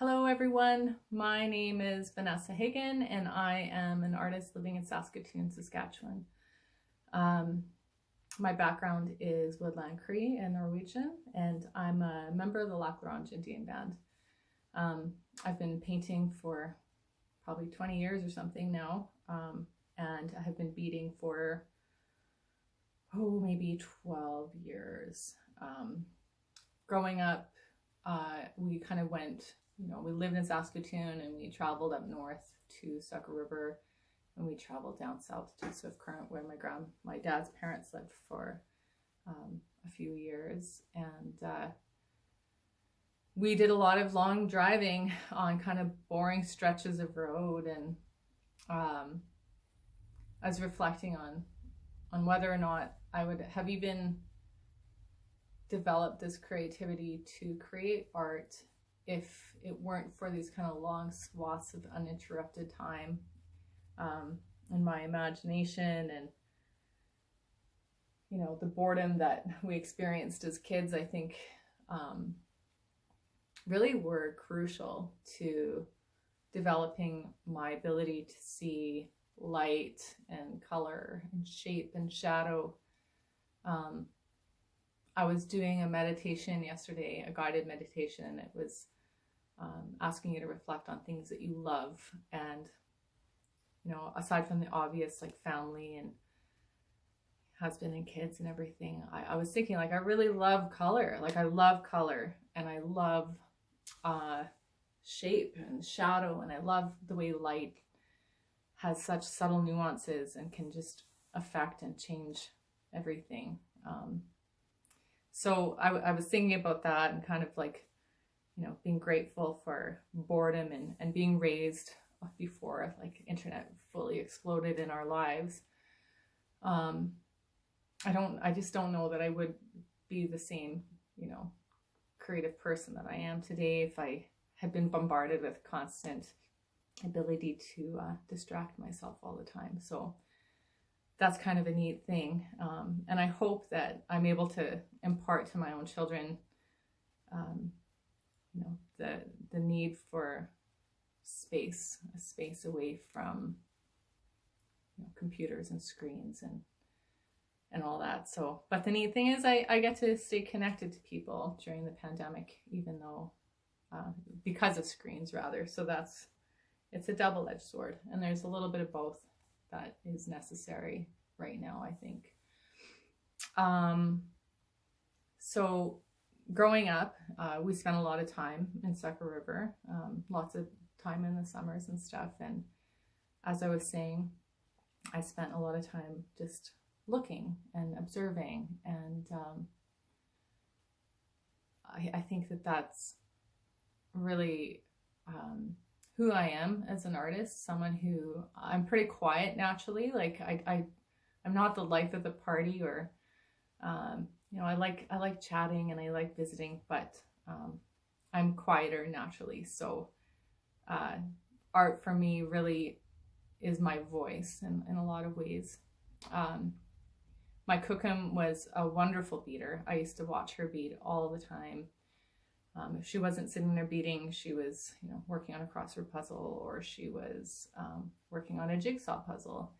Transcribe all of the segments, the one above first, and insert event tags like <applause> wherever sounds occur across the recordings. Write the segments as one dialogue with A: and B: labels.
A: Hello everyone, my name is Vanessa Hagen and I am an artist living in Saskatoon, Saskatchewan. Um, my background is Woodland Cree and Norwegian and I'm a member of the Lac La Ronge Indian Band. Um, I've been painting for probably 20 years or something now um, and I have been beading for oh maybe 12 years. Um, growing up uh, we kind of went you know, we lived in Saskatoon and we traveled up north to Sucker River and we traveled down south to Swift Current where my grand, my dad's parents lived for um, a few years. And uh, we did a lot of long driving on kind of boring stretches of road. And um, I was reflecting on, on whether or not I would have even developed this creativity to create art if it weren't for these kind of long swaths of uninterrupted time um, and my imagination and you know the boredom that we experienced as kids i think um, really were crucial to developing my ability to see light and color and shape and shadow. Um, i was doing a meditation yesterday a guided meditation and it was um, asking you to reflect on things that you love. And you know aside from the obvious like family and husband and kids and everything I, I was thinking like I really love color. Like I love color and I love uh, shape and shadow and I love the way light has such subtle nuances and can just affect and change everything. Um, so I, I was thinking about that and kind of like you know, being grateful for boredom and, and being raised before like internet fully exploded in our lives. Um, I don't, I just don't know that I would be the same, you know, creative person that I am today if I had been bombarded with constant ability to uh, distract myself all the time. So that's kind of a neat thing. Um, and I hope that I'm able to impart to my own children um, you know the the need for space a space away from you know, computers and screens and and all that. So but the neat thing is I, I get to stay connected to people during the pandemic even though uh, because of screens rather. So that's it's a double-edged sword and there's a little bit of both that is necessary right now I think. Um so growing up, uh, we spent a lot of time in Sucker River, um, lots of time in the summers and stuff. And as I was saying, I spent a lot of time just looking and observing. And um, I, I, think that that's really um, who I am as an artist, someone who I'm pretty quiet naturally. Like I, I I'm not the life of the party or um, you know, I like I like chatting and I like visiting, but um, I'm quieter naturally. So uh, art for me really is my voice in, in a lot of ways. Um, my Kokum was a wonderful beader. I used to watch her beat all the time. Um, if she wasn't sitting there beading, she was, you know, working on a crossword puzzle or she was um, working on a jigsaw puzzle.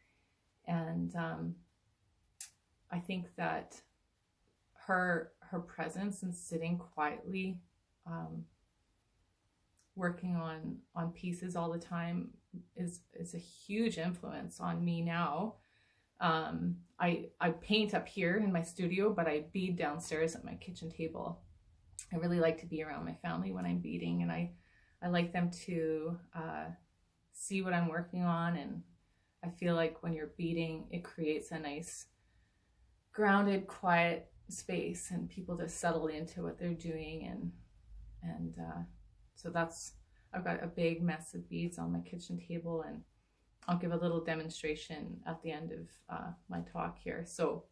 A: And um, I think that her her presence and sitting quietly um, working on on pieces all the time is is a huge influence on me now. Um, I I paint up here in my studio but I bead downstairs at my kitchen table. I really like to be around my family when I'm beading and I I like them to uh, see what I'm working on and I feel like when you're beading it creates a nice grounded quiet space and people to settle into what they're doing and and uh, so that's I've got a big mess of beads on my kitchen table and I'll give a little demonstration at the end of uh, my talk here. So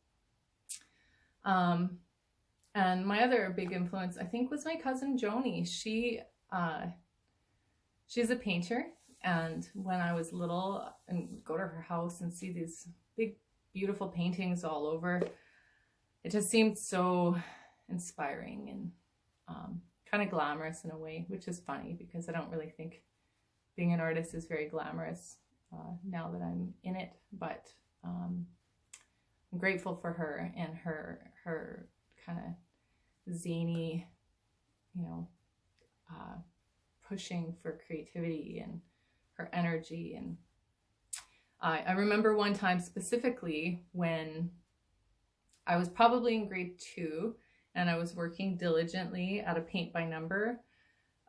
A: um and my other big influence I think was my cousin Joni. She uh she's a painter and when I was little and go to her house and see these big beautiful paintings all over it just seemed so inspiring and um, kind of glamorous in a way, which is funny because I don't really think being an artist is very glamorous uh, now that I'm in it. But um, I'm grateful for her and her her kind of zany, you know, uh, pushing for creativity and her energy. And I, I remember one time specifically when I was probably in grade two and I was working diligently at a paint by number.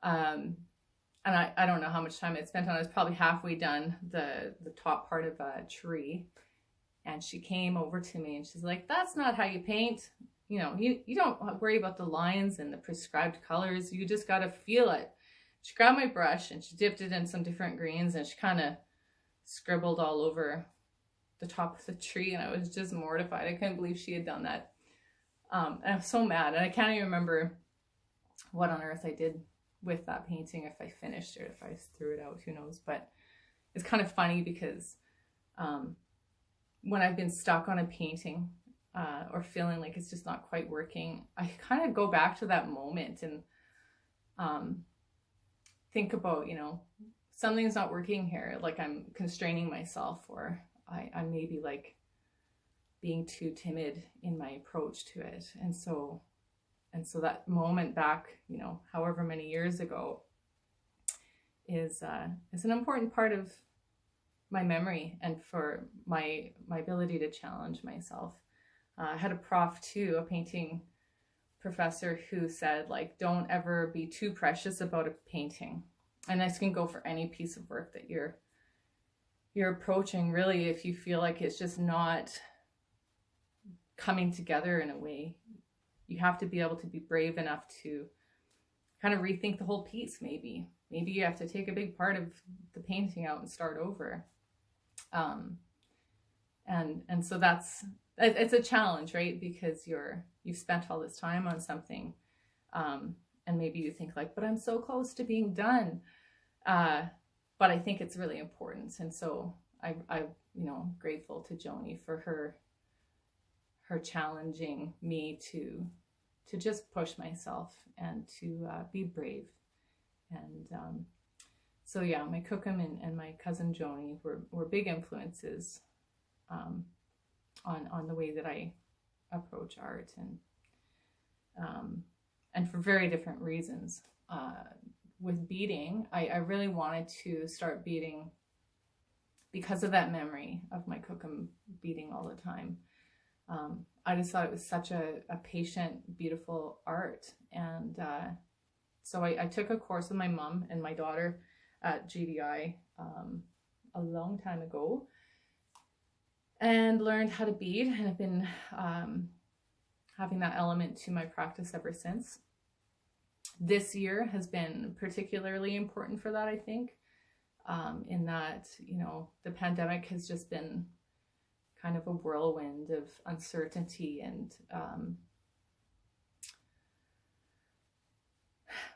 A: Um, and I, I don't know how much time I spent on it. I was probably halfway done the, the top part of a tree. And she came over to me and she's like, that's not how you paint. You know, you, you don't worry about the lines and the prescribed colors. You just got to feel it. She grabbed my brush and she dipped it in some different greens and she kind of scribbled all over the top of the tree. And I was just mortified. I couldn't believe she had done that. Um, and I'm so mad. And I can't even remember what on earth I did with that painting, if I finished it, if I threw it out, who knows. But it's kind of funny because um, when I've been stuck on a painting uh, or feeling like it's just not quite working, I kind of go back to that moment and um, think about, you know, something's not working here. Like I'm constraining myself or I, I may be like being too timid in my approach to it. And so, and so that moment back, you know, however many years ago is, uh, is an important part of my memory and for my my ability to challenge myself. Uh, I had a prof too, a painting professor who said like don't ever be too precious about a painting. And this can go for any piece of work that you're you're approaching really if you feel like it's just not coming together in a way. You have to be able to be brave enough to kind of rethink the whole piece maybe. Maybe you have to take a big part of the painting out and start over. Um, and and so that's it's a challenge, right? Because you're you've spent all this time on something, um, and maybe you think like, but I'm so close to being done. Uh, but I think it's really important, and so I I you know grateful to Joni for her her challenging me to to just push myself and to uh, be brave and um, so yeah, my Kokum and, and my cousin Joni were, were big influences um, on, on the way that I approach art and, um, and for very different reasons. Uh, with beading, I, I really wanted to start beading because of that memory of my Kokum beading all the time. Um, I just thought it was such a, a patient, beautiful art. And uh, so I, I, took a course with my mom and my daughter at GDI um, a long time ago and learned how to bead and I've been um, having that element to my practice ever since. This year has been particularly important for that, I think, um, in that, you know, the pandemic has just been kind of a whirlwind of uncertainty and um,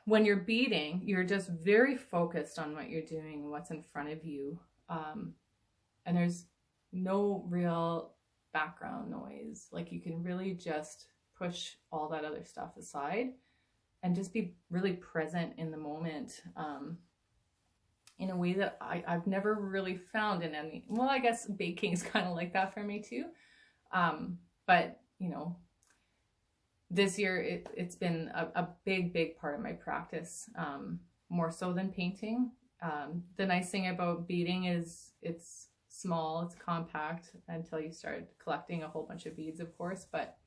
A: when you're beading, you're just very focused on what you're doing, what's in front of you. Um, and there's no real background noise. Like you can really just push all that other stuff aside and just be really present in the moment um, in a way that I, I've never really found in any, well, I guess baking is <laughs> kind of like that for me too. Um, but, you know, this year it, it's been a, a big, big part of my practice, um, more so than painting. Um, the nice thing about beading is it's small, it's compact until you start collecting a whole bunch of beads, of course, but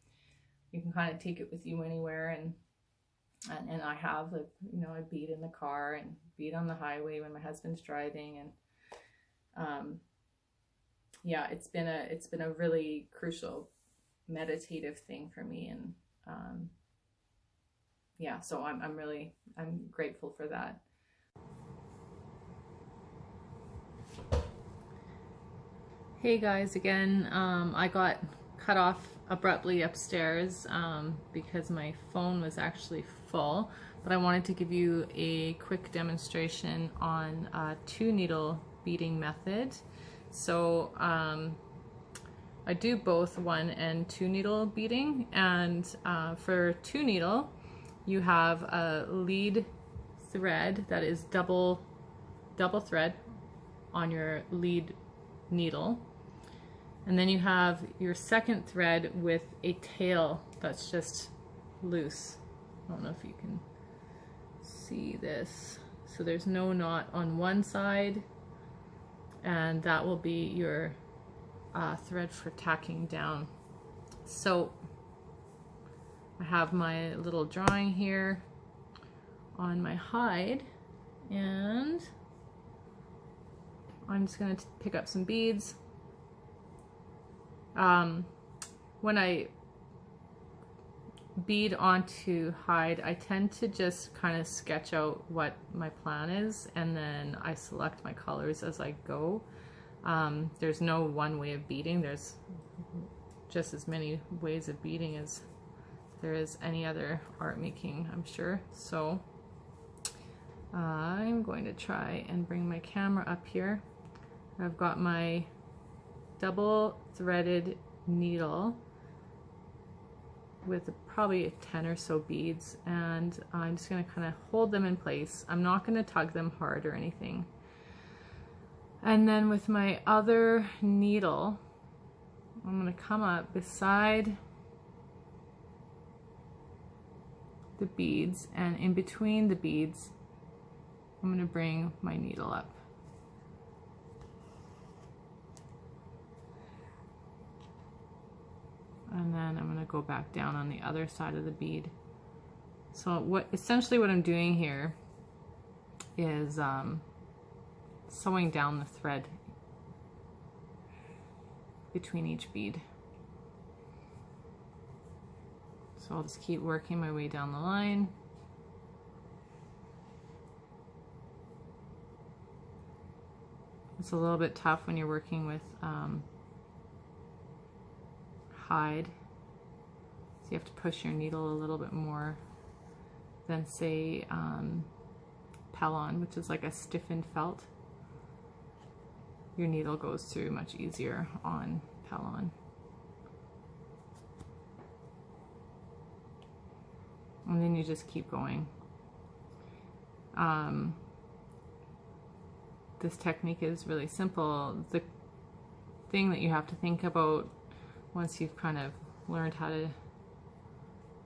A: you can kind of take it with you anywhere. And, and, and I have, like, you know, I bead in the car and beat on the highway when my husband's driving. And, um, yeah, it's been a, it's been a really crucial meditative thing for me. And, um, yeah, so I'm, I'm really, I'm grateful for that. Hey guys, again, um, I got cut off abruptly upstairs um, because my phone was actually full, but I wanted to give you a quick demonstration on a two needle beading method. So um, I do both one and two needle beading and uh, for two needle you have a lead thread that is double double thread on your lead needle and then you have your second thread with a tail that's just loose I don't know if you can see this so there's no knot on one side and that will be your uh, thread for tacking down so I have my little drawing here on my hide and I'm just going to pick up some beads. Um, when I bead onto hide, I tend to just kind of sketch out what my plan is and then I select my colors as I go. Um, there's no one way of beading. There's just as many ways of beading as there is any other art making, I'm sure. So I'm going to try and bring my camera up here. I've got my double threaded needle with probably 10 or so beads and I'm just going to kind of hold them in place. I'm not going to tug them hard or anything. And then with my other needle, I'm going to come up beside the beads and in between the beads I'm going to bring my needle up. And then I'm going to go back down on the other side of the bead. So what essentially what I'm doing here is um, sewing down the thread between each bead. So I'll just keep working my way down the line. It's a little bit tough when you're working with um, So you have to push your needle a little bit more than say um, Pellon, which is like a stiffened felt. Your needle goes through much easier on Pellon. And then you just keep going. Um, this technique is really simple. The thing that you have to think about once you've kind of learned how to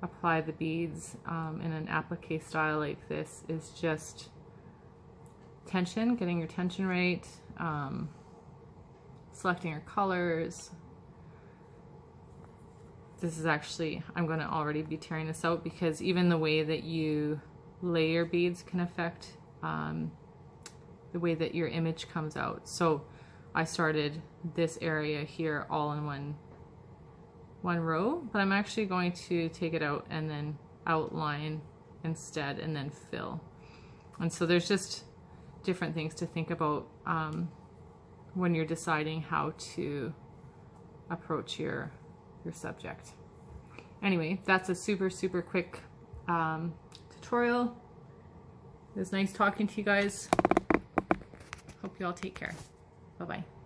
A: apply the beads um, in an applique style like this is just tension, getting your tension right, um, selecting your colors. This is actually, I'm going to already be tearing this out because even the way that you lay your beads can affect um, the way that your image comes out. So I started this area here all in one one row, but I'm actually going to take it out and then outline instead and then fill. And so there's just different things to think about um, when you're deciding how to approach your, your subject. Anyway, that's a super, super quick um, tutorial. It was nice talking to you guys. Hope you all take care. Bye-bye.